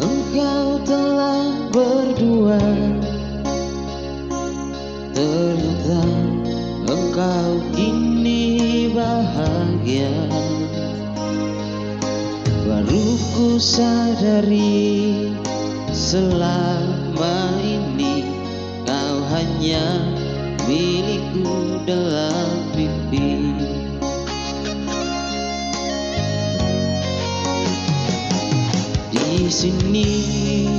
engkau telah berdua. Ternyata engkau kini bahagia. Baru ku sadari selama ini Kau hanya milikku dalam mimpi Di sini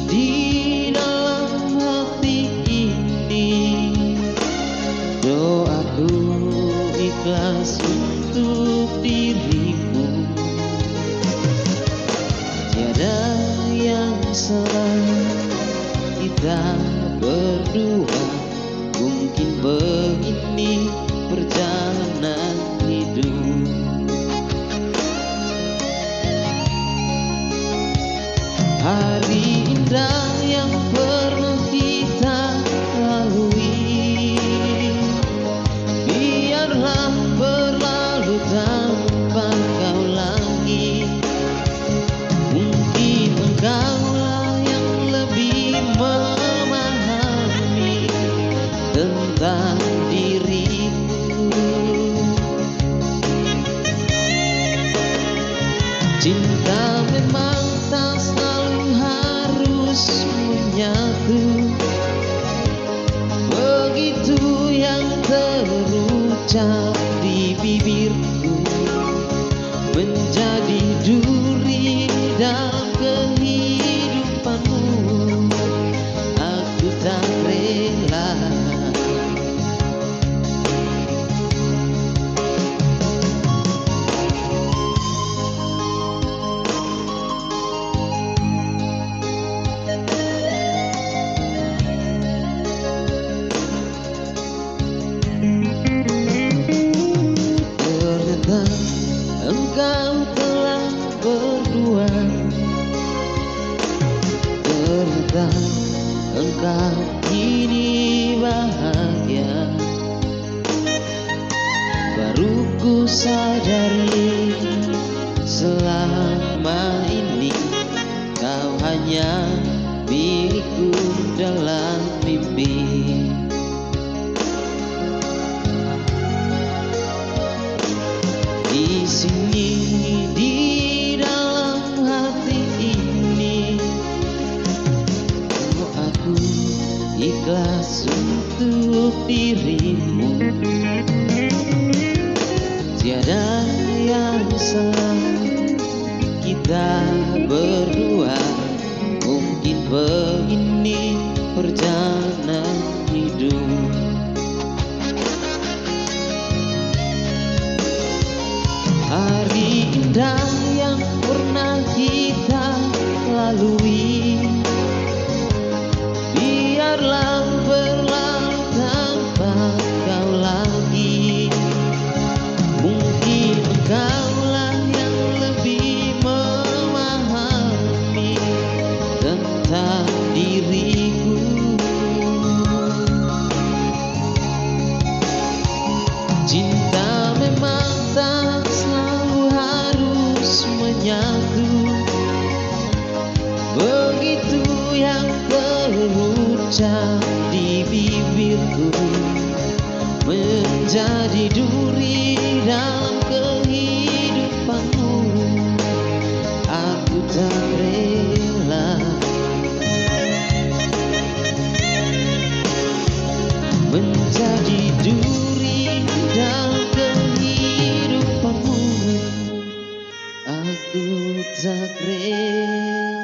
di dalam hati ini. Doaku ikhlas untuk dirimu. Tiada yang salah kita berdua. Mungkin begini perjalanan down. Engkau kini bahagia Baru ku sadari selama ini Kau hanya milikku dalam untuk dirimu Begitu yang terucap di bibirku Menjadi duri zagrela